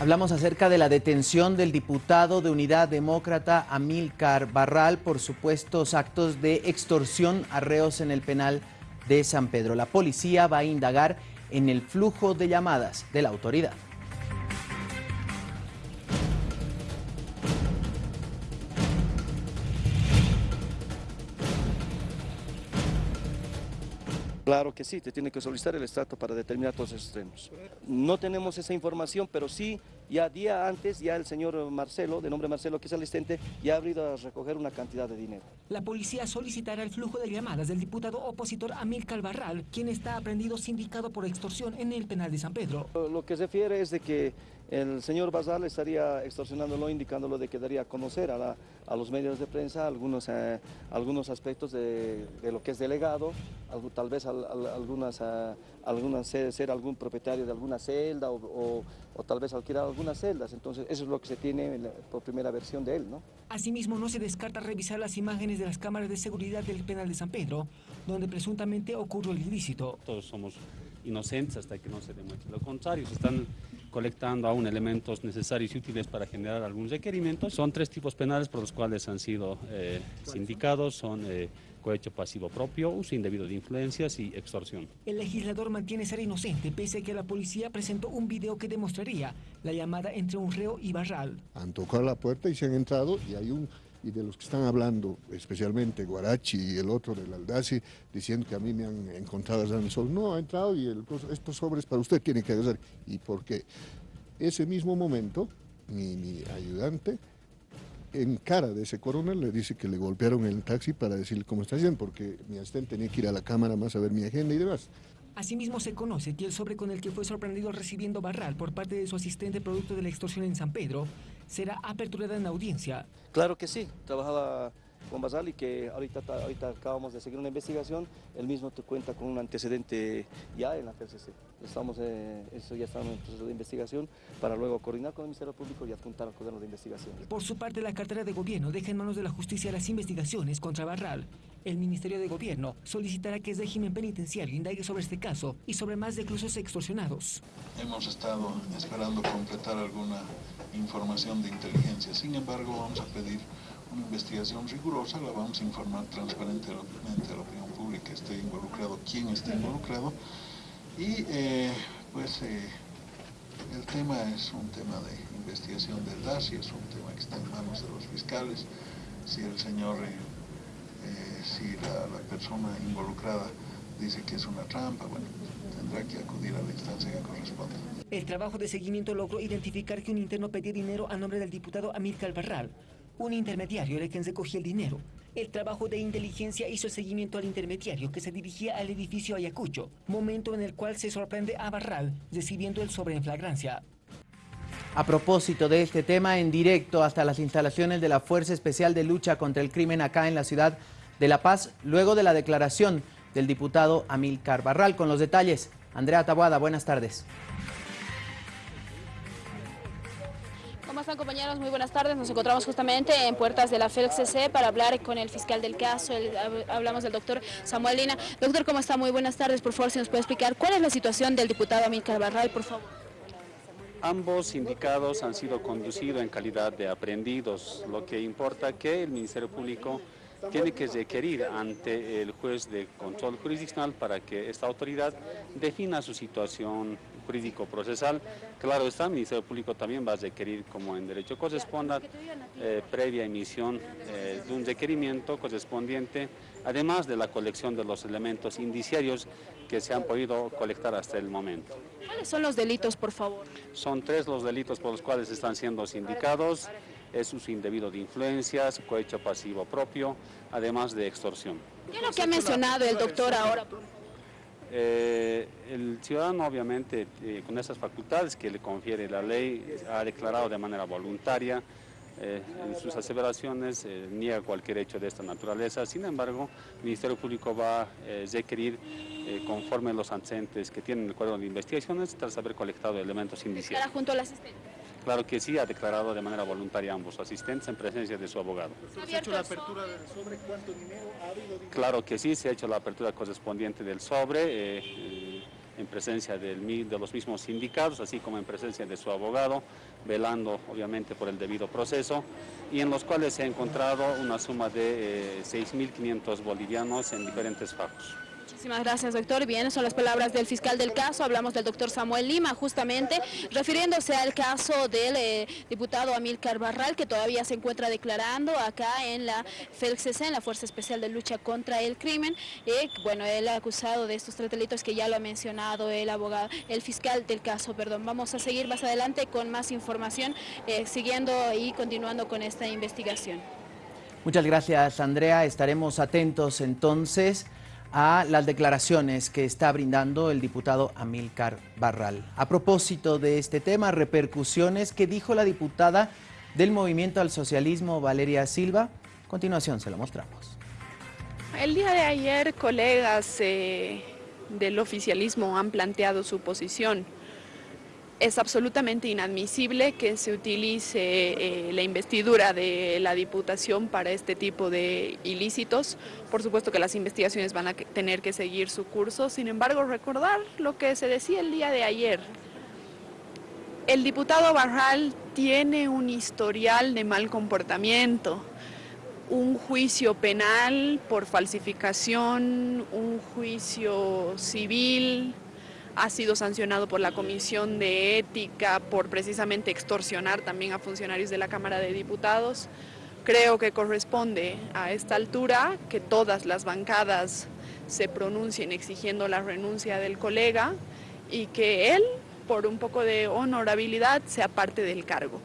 Hablamos acerca de la detención del diputado de Unidad Demócrata Amílcar Barral por supuestos actos de extorsión a reos en el penal de San Pedro. La policía va a indagar en el flujo de llamadas de la autoridad. Claro que sí, te tiene que solicitar el estrato para determinar todos esos extremos. No tenemos esa información, pero sí, ya día antes, ya el señor Marcelo, de nombre Marcelo, que es asistente, ya ha ido a recoger una cantidad de dinero. La policía solicitará el flujo de llamadas del diputado opositor Amílcar Barral, quien está aprendido sindicado por extorsión en el penal de San Pedro. Lo que se refiere es de que el señor Basal estaría extorsionándolo, indicándolo de que daría a conocer a, los medios de prensa algunos, eh, algunos aspectos de, lo que es delegado, tal vez algunas, eh, algunas ser, algún propietario de alguna celda o, tal vez alquilar algunas celdas. Entonces eso es lo que se tiene por primera versión de él. ¿no? Asimismo no se descarta revisar las imágenes de las cámaras de seguridad del penal de San Pedro, donde presuntamente ocurrió el ilícito. Todos somos inocentes hasta que no se demuestre lo contrario. Se están colectando aún elementos necesarios y útiles para generar algún requerimiento. Son tres tipos penales por los cuales han sido eh, sindicados, son eh, cohecho pasivo propio, uso indebido de influencias y extorsión. El legislador mantiene ser inocente, pese a que la policía presentó un video que demostraría la llamada entre un reo y Barral. Han tocado la puerta y se han entrado y hay un y de los que están hablando, especialmente Guarachi y el otro del Aldaci, diciendo que a mí me han encontrado en el sol. No, ha entrado y estos sobres para usted tienen que agarrar. Y porque ese mismo momento, mi, mi ayudante, en cara de ese coronel, le dice que le golpearon el taxi para decirle cómo está haciendo, porque mi asistente tenía que ir a la cámara más a ver mi agenda y demás. Asimismo se conoce que el sobre con el que fue sorprendido recibiendo Barral por parte de su asistente producto de la extorsión en San Pedro será aperturada en audiencia. Claro que sí, trabajaba con Basal y que ahorita, ahorita acabamos de seguir una investigación, él mismo te cuenta con un antecedente ya en la PCC. Estamos, eh, eso ya está en el proceso de investigación para luego coordinar con el Ministerio Público y apuntar al gobierno de investigación. Por su parte, la cartera de gobierno deja en manos de la justicia las investigaciones contra Barral. El Ministerio de Gobierno solicitará que el régimen penitenciario indague sobre este caso y sobre más reclusos extorsionados. Hemos estado esperando completar alguna información de inteligencia, sin embargo vamos a pedir una investigación rigurosa, la vamos a informar transparentemente a la opinión pública, esté involucrado, quién está involucrado, y eh, pues eh, el tema es un tema de investigación del DASI, es un tema que está en manos de los fiscales, si el señor, eh, si la, persona involucrada dice que es una trampa, bueno, tendrá que acudir a la instancia que corresponda. El trabajo de seguimiento logró identificar que un interno pedía dinero a nombre del diputado Amílcar Barral, un intermediario era quien recogía el dinero. El trabajo de inteligencia hizo seguimiento al intermediario que se dirigía al edificio Ayacucho, momento en el cual se sorprende a Barral recibiendo el sobre en flagrancia. A propósito de este tema, en directo hasta las instalaciones de la Fuerza Especial de Lucha contra el Crimen acá en la ciudad de La Paz, luego de la declaración del diputado Amílcar Barral. Con los detalles, Andrea Tabuada, buenas tardes. Compañeros? Muy buenas tardes. Nos encontramos justamente en puertas de la FELCC para hablar con el fiscal del caso. hablamos del doctor Samuel Lina. Doctor, ¿cómo está? Muy buenas tardes. Por favor, si nos puede explicar cuál es la situación del diputado Amílcar Barral, por favor. Ambos sindicados han sido conducidos en calidad de aprendidos, lo que importa que el Ministerio Público tiene que requerir ante el juez de control jurisdiccional para que esta autoridad defina su situación jurídico-procesal. Claro está, el Ministerio Público también va a requerir, como en derecho corresponda, eh, previa emisión eh, de un requerimiento correspondiente, además de la colección de los elementos indiciarios que se han podido colectar hasta el momento. ¿Cuáles son los delitos, por favor? Son tres los delitos por los cuales están siendo sindicados es uso indebido de influencias, cohecho pasivo propio, además de extorsión. ¿Qué es lo que ha mencionado el doctor ahora? Eh, el ciudadano obviamente eh, con esas facultades que le confiere la ley ha declarado de manera voluntaria eh, en sus aseveraciones, niega cualquier hecho de esta naturaleza, sin embargo el Ministerio Público va a requerir conforme los antecedentes que tienen el cuadro de investigaciones tras haber colectado elementos indiciales. junto al asistente? Claro que sí, ha declarado de manera voluntaria ambos asistentes en presencia de su abogado. ¿Se ha hecho la apertura sobre cuánto dinero ha habido? Claro que sí, se ha hecho la apertura correspondiente del sobre. Eh, en presencia del, de los mismos sindicatos, así como en presencia de su abogado, velando obviamente por el debido proceso, y en los cuales se ha encontrado una suma de 6.500 bolivianos en diferentes fajos. Muchísimas gracias, doctor. Bien, son las palabras del fiscal del caso. Hablamos del doctor Samuel Lima, justamente refiriéndose al caso del eh, diputado Amílcar Barral, que todavía se encuentra declarando acá en la FELCC, en la Fuerza Especial de Lucha contra el Crimen. Bueno, él ha acusado de estos tres delitos que ya lo ha mencionado el abogado, el fiscal del caso, perdón. Vamos a seguir más adelante con más información, eh, siguiendo y continuando con esta investigación. Muchas gracias, Andrea. Estaremos atentos entonces a las declaraciones que está brindando el diputado Amílcar Barral. A propósito de este tema, repercusiones que dijo la diputada del Movimiento al Socialismo, Valeria Silva. A continuación se lo mostramos. El día de ayer, colegas eh, del oficialismo han planteado su posición es absolutamente inadmisible que se utilice eh, la investidura de la Diputación para este tipo de ilícitos. Por supuesto que las investigaciones van a tener que seguir su curso, sin embargo recordar lo que se decía el día de ayer. El diputado Barral tiene un historial de mal comportamiento, un juicio penal por falsificación, un juicio civil, ha sido sancionado por la Comisión de Ética por precisamente extorsionar también a funcionarios de la Cámara de Diputados. Creo que corresponde a esta altura que todas las bancadas se pronuncien exigiendo la renuncia del colega y que él, por un poco de honorabilidad, sea parte del cargo.